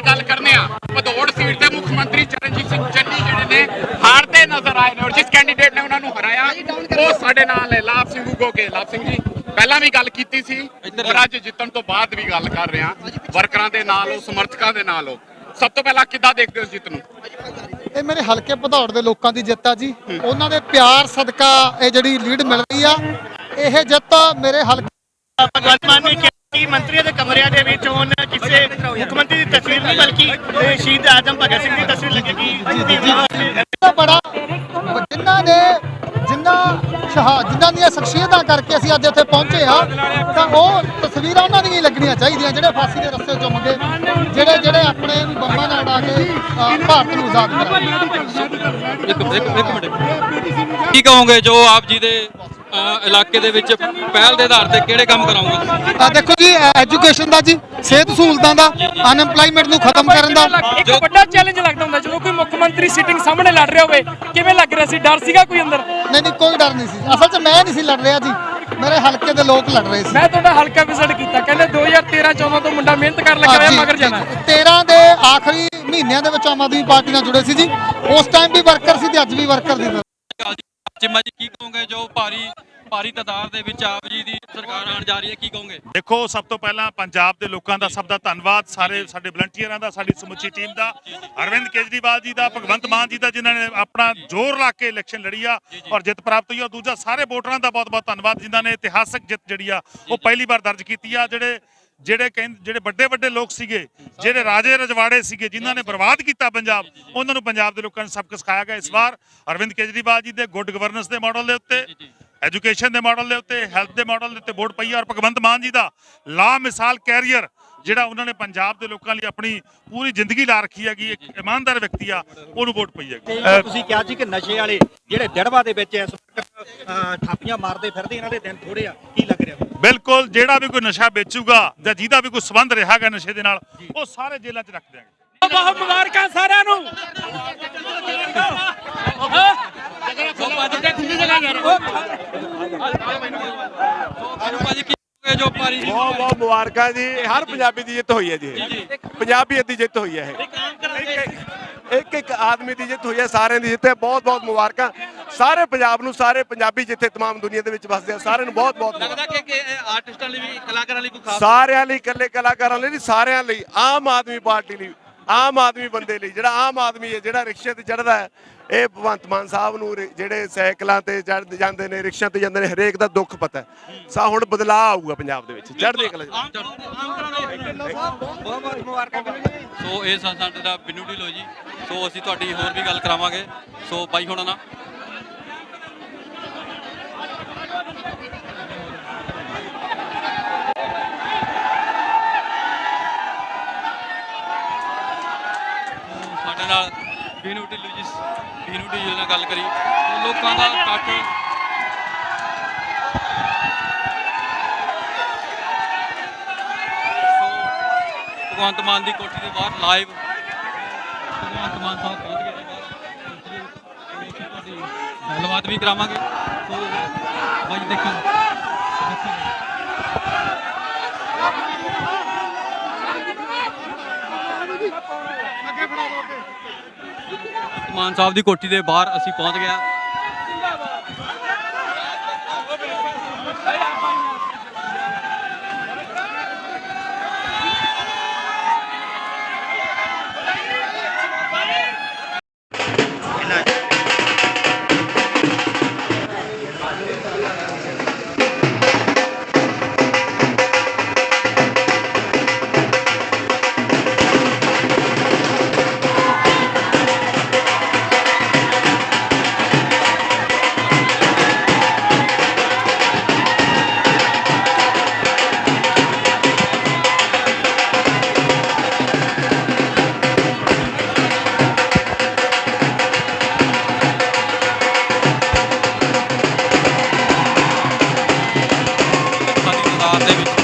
ਦੀ ਗੱਲ ਕਰਨੇ ਆ। ਭਦੌੜ ਸੀਟ ਤੇ ਮੁੱਖ ਮੰਤਰੀ ਚਰਨਜੀਤ ਸਿੰਘ ਚੰਨੀ ਜਿਹੜੇ ਨੇ ਹਾਰਦੇ ਨਜ਼ਰ ਆਏ ਨੇ ਔਰ ਜਿਸ ਕੈਂਡੀਡੇਟ ਨੇ ਉਹਨਾਂ ਨੂੰ ਹਰਾਇਆ ਉਹ ਸਾਡੇ ਨਾਲ ਹੈ ਲਾਭ ਸਿੰਘ ਉਗੋਕੇ ਲਾਭ ਸਿੰਘ ਜੀ ਪਹਿਲਾਂ ਵੀ ਗੱਲ ਕੀਤੀ ਸੀ ਔਰ ਅੱਜ ਜਿੱਤਣ ਤੋਂ ਬਾਅਦ ਵੀ ਗੱਲ ਕਰ ਰਹੇ ਹਾਂ ਵਰਕਰਾਂ ਦੇ ਨਾਲ ਹੋ ਸਮਰਥਕਾਂ ਦੇ ਨਾਲ ਹੋ। ਸਭ ਤੋਂ ਪਹਿਲਾਂ ਕਿੱਦਾਂ ਦੇਖਦੇ ਹੋ ਜਿੱਤ ਨੂੰ? ਇਹ ਮੇਰੇ ਹਲਕੇ ਭਦੌੜ ਦੇ ਲੋਕਾਂ ਦੀ ਜਿੱਤ ਆ ਜੀ। ਉਹਨਾਂ ਦੇ ਪਿਆਰ ਸਦਕਾ ਇਹ ਜਿਹੜੀ ਲੀਡ ਮਿਲ ਰਹੀ ਆ ਇਹ ਜਿੱਤ ਮੇਰੇ ਹਲਕੇ ਭਗਵੰਤ ਮਾਨ ਨੇ ਕਿਹਾ ਕਿ ਮੰਤਰੀਆਂ ਦੇ ਕਮਰਿਆਂ ਤਸਵੀਰ ਨਹੀਂ ਬਲਕਿ ਇਹ ਸ਼ਹੀਦ ਆਜਮ ਭਗਤ ਸਿੰਘ ਦੀ ਤਸਵੀਰ ਲੱਗੇਗੀ ਦਾ ਬੜਾ ਜਿਨ੍ਹਾਂ ਨੇ ਜਿਨ੍ਹਾਂ ਸ਼ਹਾ ਜਿਨ੍ਹਾਂ ਦੀਆਂ ਸ਼ਖਸੀਅਤਾਂ ਕਰਕੇ ਅਸੀਂ ਅੱਜ ਇੱਥੇ ਪਹੁੰਚੇ ਆ ਤਾਂ ਉਹ ਤਸਵੀਰਾਂ ਉਹਨਾਂ ਦੀਆਂ ਹੀ ਲੱਗਣੀਆਂ ਚਾਹੀਦੀਆਂ ਜਿਹੜੇ ਫਾਂਸੀ ਦੇ ਰਸਤੇ ਚੁੰਮ ਗਏ ਜਿਹੜੇ ਜਿਹੜੇ ਆਪਣੇ ਬੰਬਾਂ ਨਾਲ ਉਡਾ ਕੇ ਭਾਰਤ ਨੂੰ ਆਜ਼ਾਦ ਕਰਾਇਆ ਇੱਕ ਇੱਕ ਇੱਕ ਮਿੰਟ। ਕੀ ਕਹੋਗੇ ਜੋ ਆਪ ਜੀ ਦੇ ਇਲਾਕੇ ਦੇ ਵਿੱਚ ਪਹਿਲ ਦੇ ਆਧਾਰ ਤੇ ਕਿਹੜੇ ਕੰਮ ਕਰਾਉਂਗੇ? ਆ ਦੇਖੋ ਜੀ ਐਜੂਕੇਸ਼ਨ ਦਾ ਜੀ ਸਿਹਤ ਸਹੂਲਤਾਂ ਦਾ ਅਨਐਮਪਲਾਈਮੈਂਟ ਨੂੰ ਖਤਮ ਕਰਨ ਦਾ। ਇੱਕ ਵੱਡਾ ਚੈਲੰਜ ਲੱਗਦਾ ਹੁੰਦਾ ਜਦੋਂ ਕੋਈ ਮੁੱਖ ਮੰਤਰੀ ਸੀਟਿੰਗ ਸਾਹਮਣੇ ਲੜ ਰਿਹਾ ਹੋਵੇ ਕਿਵੇਂ ਲੱਗ ਰਿਹਾ ਸੀ? ਡਰ ਸੀਗਾ ਕੋਈ ਅੰਦਰ? ਨਹੀਂ ਨਹੀਂ ਕੋਈ ਡਰ ਨਹੀਂ ਸੀ। ਅਸਲ 'ਚ ਮੈਂ ਨਹੀਂ ਸੀ ਲੜ ਰਿਹਾ ਜੀ। ਮੇਰੇ ਹਲਕੇ ਦੇ ਲੋਕ ਲੜ ਰਹੇ ਸੀ। ਮੈਂ ਤੁਹਾਡਾ ਹਲਕਾ ਵਿਜ਼ਿਟ ਕੀਤਾ ਕਹਿੰਦੇ 2013 14 ਤੋਂ ਮੁੰਡਾ ਮਿਹਨਤ ਕਰਨ ਲੱਗਾ ਹੋਇਆ ਮਗਰ ਜਾਣਾ। 13 ਦੇ ਆਖਰੀ ਮਹੀਨਿਆਂ ਦੇ ਵਿੱਚ ਆਮ ਆਦਮੀ ਪਾਰਟੀ ਨਾਲ ਜੁੜੇ ਸੀ ਜੀ। ਉਸ ਟਾਈਮ ਵੀ ਵਰਕਰ ਸੀ ਤੇ ਅੱਜ ਵੀ ਵਰਕਰ ਦੀ। ਚਿੰਮਾ ਜੀ ਕੀ ਕਹੋਗੇ ਜੋ ਭਾਰੀ ਭਾਰੀ ਤਾਦਾਦ ਦੇ ਵਿੱਚ ਆਪ ਜੀ ਦੀ ਸਰਕਾਰ ਆਉਣ ਜਾ ਰਹੀ ਹੈ ਕੀ ਕਹੋਗੇ? ਦੇਖੋ ਸਭ ਤੋਂ ਪਹਿਲਾਂ ਪੰਜਾਬ ਦੇ ਲੋਕਾਂ ਦਾ ਸਭ ਦਾ ਧੰਨਵਾਦ ਸਾਰੇ ਸਾਡੇ ਵਲੰਟੀਅਰਾਂ ਦਾ ਸਾਡੀ ਸਮੁੱਚੀ ਟੀਮ ਦਾ ਅਰਵਿੰਦ ਕੇਜਰੀਵਾਲ ਜੀ ਦਾ ਭਗਵੰਤ ਮਾਨ ਜੀ ਦਾ ਜਿਨ੍ਹਾਂ ਨੇ ਆਪਣਾ ਜ਼ੋਰ ਲਾ ਕੇ ਇਲੈਕਸ਼ਨ ਲੜੀ ਆ ਔਰ ਜਿੱਤ ਪ੍ਰਾਪਤ ਹੋਈ ਆ। ਦੂਜਾ ਸਾਰੇ ਵੋਟਰਾਂ ਦਾ ਬਹੁਤ-ਬਹੁਤ ਧੰਨਵਾਦ ਜਿਨ੍ਹਾਂ ਨੇ ਇਤਿਹਾਸਕ ਜਿੱਤ ਜਿਹੜੀ ਆ ਉਹ ਪਹਿਲੀ ਵਾਰ ਦਰਜ ਕੀਤੀ ਆ ਜਿਹੜੇ ਜਿਹੜੇ ਕਹਿੰਦੇ ਜਿਹੜੇ ਵੱਡੇ ਵੱਡੇ ਲੋਕ ਸੀਗੇ ਜਿਹੜੇ ਰਾਜੇ ਰਜਵਾੜੇ ਸੀਗੇ ਜਿਨ੍ਹਾਂ ਨੇ ਬਰਬਾਦ ਕੀਤਾ ਪੰਜਾਬ ਉਹਨਾਂ ਨੂੰ ਪੰਜਾਬ ਦੇ ਲੋਕਾਂ ਨੇ ਸਬਕ ਸਿਖਾਇਆ ਗਿਆ ਇਸ ਵਾਰ। ਅਰਵਿੰਦ ਕੇਜਰੀਵਾਲ ਜੀ ਦੇ ਗੁੱਡ ਗਵਰਨੈਂਸ ਦੇ ਮਾਡਲ ਦੇ ਉੱਤੇ ਐਜੂਕੇਸ਼ਨ ਦੇ ਮਾਡਲ ਦੇ ਉੱਤੇ ਹੈਲਥ ਦੇ ਮਾਡਲ ਦੇ ਉੱਤੇ ਵੋਟ ਪਈ ਔਰ ਭਗਵੰਤ ਮਾਨ ਜੀ ਦਾ ਲਾ ਮਿਸਾਲ ਕੈਰੀਅਰ ਜਿਹੜਾ ਉਹਨਾਂ ਨੇ ਪੰਜਾਬ ਦੇ ਲੋਕਾਂ ਲਈ ਆਪਣੀ ਪੂਰੀ ਜ਼ਿੰਦਗੀ ਲਾ ਰੱਖੀ ਹੈਗੀ ਇੱਕ ਇਮਾਨਦਾਰ ਵਿਅਕਤੀ ਆ ਉਹਨੂੰ ਵੋਟ ਪਈ ਹੈਗੀ। ਤੁਸੀਂ ਕਿਹਾ ਸੀ ਕਿ ਨਸ਼ੇ ਵਾਲੇ ਜਿਹੜੇ ਦਿੜਵਾ ਦੇ ਵਿੱਚ ਇਸ ਵਕਤ ਥਾਪੀਆਂ ਮਾਰਦੇ ਫਿਰਦੇ ਇਹਨਾਂ ਦੇ ਦਿਨ ਥੋੜੇ ਆ ਕੀ ਲੱਗ ਰਿਹਾ? ਬਿਲਕੁਲ ਜਿਹੜਾ ਵੀ ਕੋਈ ਨਸ਼ਾ ਵੇਚੂਗਾ ਜਾਂ ਜਿਹਦਾ ਵੀ ਕੋਈ ਸੰਬੰਧ ਰਿਹਾਗਾ ਨਸ਼ੇ ਦੇ ਨਾਲ ਉਹ ਸਾਰੇ ਜੇਲ੍ਹਾਂ 'ਚ ਰੱਖ ਦਿਆਂਗੇ। ਬਹੁਤ ਮੁਬਾਰਕਾਂ ਸਾਰਿਆਂ ਨੂੰ। ਬਹੁਤ ਬਹੁਤ ਮੁਬਾਰਕਾਂ ਜੀ। ਇਹ ਹਰ ਪੰਜਾਬੀ ਦੀ ਜਿੱਤ ਹੋਈ ਹੈ ਜੀ। ਪੰਜਾਬੀਅਤ ਦੀ ਜਿੱਤ ਹੋਈ ਹੈ ਇਹ। ਇੱਕ ਇੱਕ ਆਦਮੀ ਦੀ ਜਿੱਤ ਹੋਈ ਹੈ ਸਾਰਿਆਂ ਦੀ ਜਿੱਤ ਹੈ ਬਹੁਤ ਬਹੁਤ ਮੁਬਾਰਕਾਂ ਸਾਰੇ ਪੰਜਾਬ ਨੂੰ ਸਾਰੇ ਪੰਜਾਬੀ ਜਿੱਥੇ तमाम ਦੁਨੀਆ ਦੇ ਵਿੱਚ ਵਸਦੇ ਆ ਸਾਰਿਆਂ ਨੂੰ ਬਹੁਤ ਬਹੁਤ ਮੁਬਾਰਕਾਂ। ਲੱਗਦਾ ਕਿ ਕਿ ਆਰਟਿਸਟਾਂ ਲਈ ਵੀ ਕਲਾਕਾਰਾਂ ਲਈ ਕੋਈ ਖਾਸ ਸਾਰਿਆਂ ਲਈ ਇਕੱਲੇ ਕਲਾਕਾਰਾਂ ਲਈ ਨਹੀਂ ਸਾਰਿਆਂ ਲਈ ਆਮ ਆਦਮੀ ਪਾਰਟੀ ਲਈ ਆਮ ਆਦਮੀ ਬੰਦੇ ਲਈ ਜਿਹੜਾ ਆਮ ਆਦਮੀ ਹੈ ਜਿਹੜਾ ਰਿਕਸ਼ੇ ਤੇ ਚੜਦਾ ਹੈ ਇਹ ਭਗਵੰਤ ਮਾਨ ਸਾਹਿਬ ਨੂੰ ਰਿ- ਜਿਹੜੇ ਸਾਈਕਲਾਂ ਤੇ ਚੜ ਜਾਂਦੇ ਨੇ ਰਿਕਸ਼ਿਆਂ ਤੇ ਜਾਂਦੇ ਨੇ ਹਰੇਕ ਦਾ ਦੁੱਖ ਪਤਾ ਹੈ। ਸਾ ਹੁਣ ਬਦਲਾਅ ਆਊਗਾ ਪੰਜਾਬ ਦੇ ਵਿੱਚ ਚੜ੍ਹਦੀ ਕਲਾ। ਸੋ ਇਹ ਸਨ ਸਾਡੇ ਦਾ ਬਿੰਨੂ ਢਿੱਲੋਂ ਜੀ। ਸੋ ਅਸੀਂ ਤੁਹਾਡੀ ਹੋਰ ਵੀ ਗੱਲ ਕਰਾਵਾਂਗੇ। ਸੋ ਬਾਈ ਹੁਣ ਨਾ। ਸਾਡੇ ਨਾਲ ਬਿੰਨੂ ਢਿੱਲੂ ਜੀ ਬਿੰਨੂ ਢਿੱਲੂ ਨਾਲ ਗੱਲ ਕਰੀ। ਲੋਕਾਂ ਦਾ ਇਕੱਠ ਭਗਵੰਤ ਮਾਨ ਦੀ ਕੋਠੀ ਦੇ ਬਾਹਰ ਲਾਈਵ ਭਗਵੰਤ ਮਾਨ ਸਾਹਿਬ ਪਹੁੰਚ ਗਏ ਨੇ ਬਾਹਰ। ਤੁਹਾਡੀ ਗੱਲਬਾਤ ਵੀ ਕਰਾਵਾਂਗੇ। ਸੋ, ਬਾਈ ਦੇਖੋ। ਮਾਨ ਸਾਹਿਬ ਦੀ ਕੋਠੀ ਦੇ ਬਾਹਰ ਅਸੀਂ ਪਹੁੰਚ ਗਏ ਪੰਜਾਬ ਦੇ ਵਿੱਚ